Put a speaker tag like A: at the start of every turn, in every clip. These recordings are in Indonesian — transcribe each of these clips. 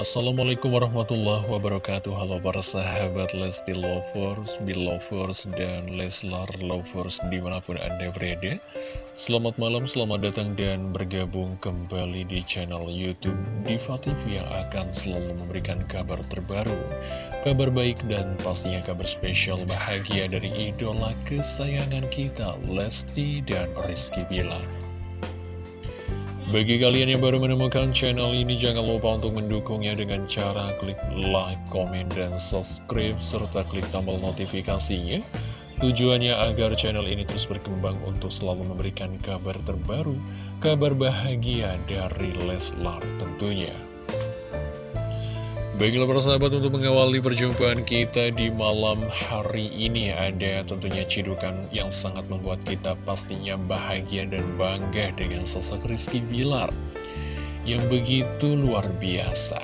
A: Assalamualaikum warahmatullahi wabarakatuh. Halo para sahabat Lesti Lovers, Belovers, dan Leslar Lovers di mana pun anda berada. Selamat malam, selamat datang dan bergabung kembali di channel Youtube Diva TV yang akan selalu memberikan kabar terbaru Kabar baik dan pastinya kabar spesial bahagia dari idola kesayangan kita Lesti dan Rizky Bilar bagi kalian yang baru menemukan channel ini, jangan lupa untuk mendukungnya dengan cara klik like, komen, dan subscribe, serta klik tombol notifikasinya. Tujuannya agar channel ini terus berkembang untuk selalu memberikan kabar terbaru, kabar bahagia dari Leslar tentunya. Baiklah para sahabat untuk mengawali perjumpaan kita di malam hari ini Ada tentunya cidukan yang sangat membuat kita pastinya bahagia dan bangga dengan sosok Rizky Bilar Yang begitu luar biasa.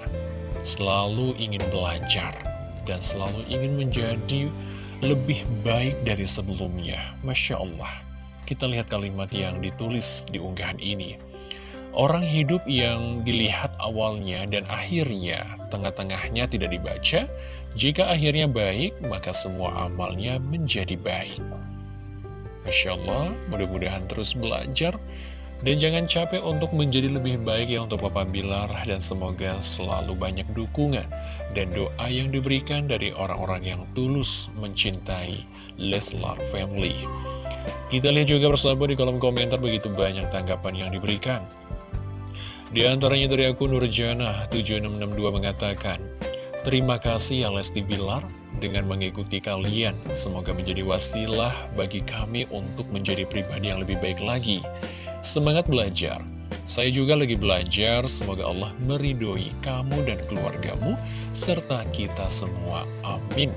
A: Selalu ingin belajar dan selalu ingin menjadi lebih baik dari sebelumnya. Masya Allah. Kita lihat kalimat yang ditulis di unggahan ini Orang hidup yang dilihat awalnya dan akhirnya, tengah-tengahnya tidak dibaca, jika akhirnya baik, maka semua amalnya menjadi baik. Masya Allah, mudah-mudahan terus belajar, dan jangan capek untuk menjadi lebih baik ya untuk Papa Bilar, dan semoga selalu banyak dukungan dan doa yang diberikan dari orang-orang yang tulus mencintai Leslar Family. Kita lihat juga bersama di kolom komentar begitu banyak tanggapan yang diberikan. Di antaranya dari akun Nurjana 7662 mengatakan, Terima kasih ya Lesti Bilar dengan mengikuti kalian. Semoga menjadi wasilah bagi kami untuk menjadi pribadi yang lebih baik lagi. Semangat belajar. Saya juga lagi belajar, semoga Allah meridoi kamu dan keluargamu, serta kita semua. Amin.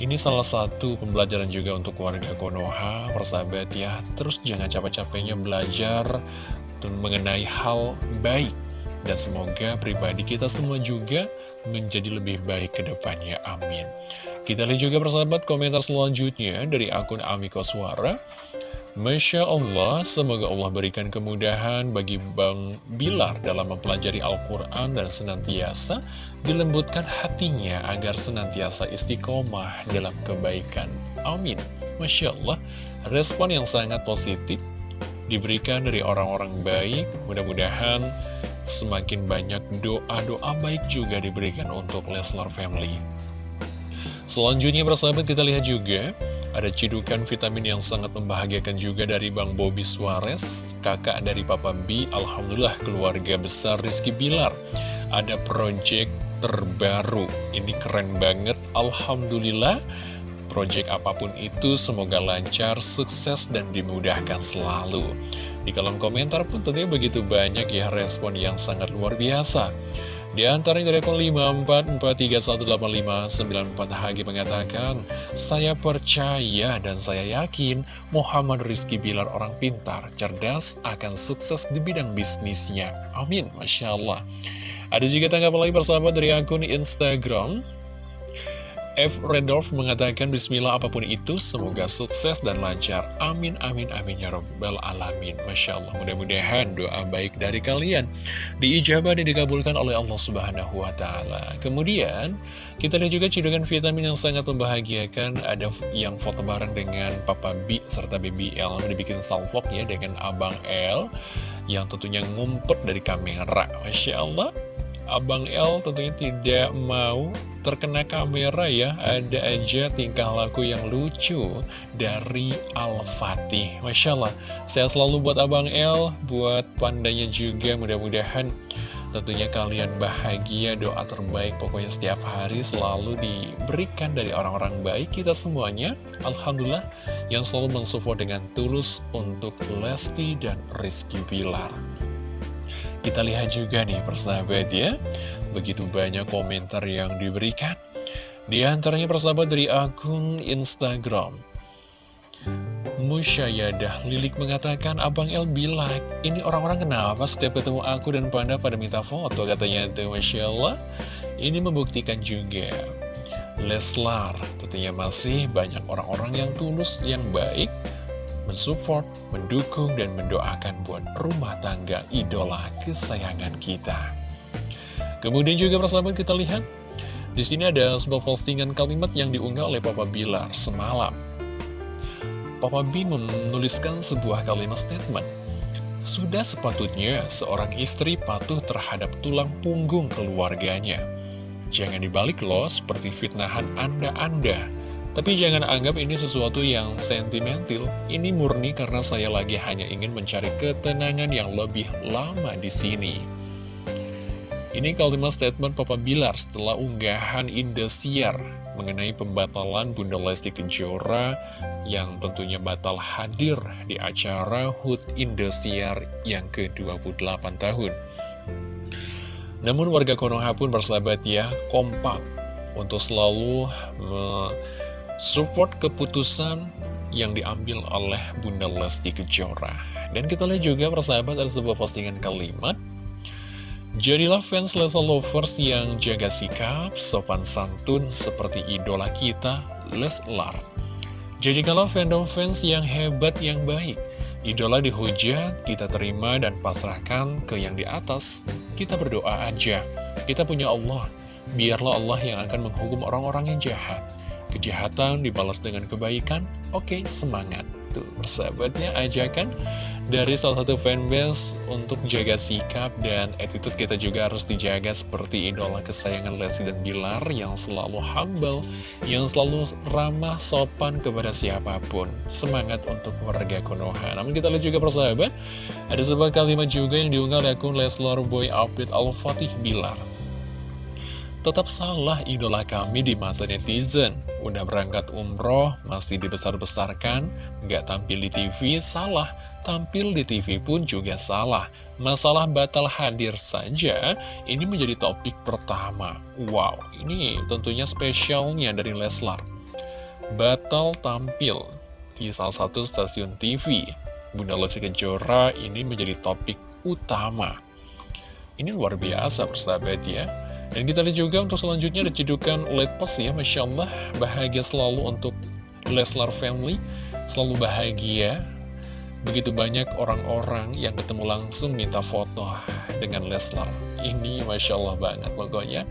A: Ini salah satu pembelajaran juga untuk warga Konoha, persahabat ya. Terus jangan capek-capeknya belajar mengenai hal baik. Dan semoga pribadi kita semua juga menjadi lebih baik ke depannya. Amin. Kita lihat juga persahabat komentar selanjutnya dari akun Amiko Suara. Masya Allah, semoga Allah berikan kemudahan bagi Bang Bilar dalam mempelajari Al-Quran dan senantiasa dilembutkan hatinya agar senantiasa istiqomah dalam kebaikan. Amin. Masya Allah, respon yang sangat positif diberikan dari orang-orang baik. Mudah-mudahan semakin banyak doa-doa baik juga diberikan untuk Leslar Family. Selanjutnya persahabat kita lihat juga ada cidukan vitamin yang sangat membahagiakan juga dari Bang Bobby Suarez, kakak dari Papa B. Alhamdulillah keluarga besar Rizky Bilar. Ada project terbaru, ini keren banget, Alhamdulillah. Project apa pun itu semoga lancar, sukses, dan dimudahkan selalu. Di kolom komentar pun tentunya begitu banyak ya respon yang sangat luar biasa. Di antaranya dari akun 544318594 Hagi mengatakan, Saya percaya dan saya yakin Muhammad Rizky Bilar orang pintar, cerdas, akan sukses di bidang bisnisnya. Amin, Masya Allah. Ada juga tanggapan lagi bersama dari akun Instagram F. Redolf mengatakan Bismillah apa pun itu semoga sukses dan lancar. Amin amin amin ya robbal alamin. Masya Allah mudah-mudahan doa baik dari kalian Diijabah dan dikabulkan oleh Allah subhanahu wa ta'ala. Kemudian kita lihat juga cidukan vitamin yang sangat membahagiakan. Ada yang foto bareng dengan Papa B serta BBL Dibikin salvok ya dengan Abang L Yang tentunya ngumpet dari kamera. Masya Allah Abang L tentunya tidak mau terkena kamera ya. Ada aja tingkah laku yang lucu dari Al-Fatih. Masya Allah Saya selalu buat Abang L Buat pandanya juga mudah-mudahan Tentunya kalian bahagia. Doa terbaik pokoknya setiap hari Selalu diberikan dari orang-orang baik Kita semuanya. Alhamdulillah Yang selalu mensupport dengan tulus Untuk Lesti dan Rizky Pilar kita lihat juga nih persahabat ya. Begitu banyak komentar yang diberikan. Di antaranya persahabat dari akun Instagram. Musyayadah Lilik mengatakan Abang El bilang Ini orang-orang kenapa setiap ketemu aku dan Panda pada minta foto? Katanya itu Masya Allah Ini membuktikan juga. Leslar tentunya masih banyak orang-orang yang tulus, yang baik mensupport, mendukung, dan mendoakan buat rumah tangga idola kesayangan kita. Kemudian juga persahabat kita lihat di sini ada sebuah postingan kalimat yang diunggah oleh Papa Bilar semalam. Papa B menuliskan sebuah kalimat statement. Sudah sepatutnya seorang istri patuh terhadap tulang punggung keluarganya. Jangan dibalik loh seperti fitnahan Anda-Anda. Tapi jangan anggap ini sesuatu yang sentimental. Ini murni karena saya lagi hanya ingin mencari ketenangan yang lebih lama di sini. Ini kalimat statement Papa Bilar setelah unggahan Indosiar mengenai pembatalan Bunda Lesti Kejora yang tentunya batal hadir di acara HUT Indosiar yang ke-28 tahun. Namun warga Konoha pun bersahabat ya, kompak untuk selalu support keputusan yang diambil oleh Bunda Lesti Kejora. Dan kita lihat juga persahabat ada sebuah postingan kalimat Jadilah fans Lesa Lovers yang jaga sikap, sopan santun seperti idola kita, Leslar. Jadikanlah fandom-fans yang hebat, yang baik. Idola dihujat, kita terima dan pasrahkan ke yang di atas. Kita berdoa aja. Kita punya Allah. Biarlah Allah yang akan menghukum orang-orang yang jahat. Kejahatan dibalas dengan kebaikan. Oke, semangat. Tuh, persahabatnya ajakan dari salah satu fanbase untuk jaga sikap dan attitude kita juga harus dijaga seperti idola kesayangan Lesti dan Bilar yang selalu humble, yang selalu ramah sopan kepada siapa pun. Semangat untuk warga Konoha. Namun kita lihat juga persahabat, ada sebuah kalimat juga yang diunggah oleh akun Leslar Boy Update Al-Fatih Bilar. Tetap salah idola kami di mata netizen Udah berangkat umroh, masih dibesar-besarkan Gak tampil di TV, salah tampil di TV pun juga salah. Masalah batal hadir saja, ini menjadi topik pertama. Wow, ini tentunya spesialnya dari Leslar. Batal tampil di salah satu stasiun TV. Bunda Lesti Kejora ini menjadi topik utama. Ini luar biasa persahabat ya. Dan kita lihat juga untuk selanjutnya ada cedukan Letpos ya, Masya Allah, bahagia selalu untuk Leslar Family, selalu bahagia, Begitu banyak orang-orang yang ketemu langsung minta foto dengan Leslar. Ini Masya Allah banget pokoknya.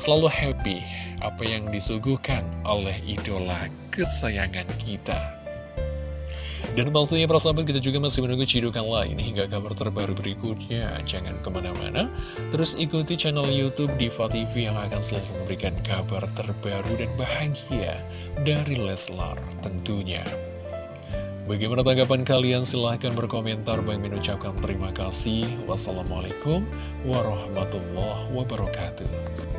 A: Selalu happy apa yang disuguhkan oleh idola kesayangan kita. Dan pastinya persahabat kita juga masih menunggu cidukan lain hingga kabar terbaru berikutnya. Jangan ke mana-mana, terus ikuti channel Youtube Diva TV yang akan selalu memberikan kabar terbaru dan bahagia dari Leslar tentunya. Bagaimana tanggapan kalian? Silahkan berkomentar. Bang mengucapkan terima kasih. Wassalamualaikum warahmatullahi wabarakatuh.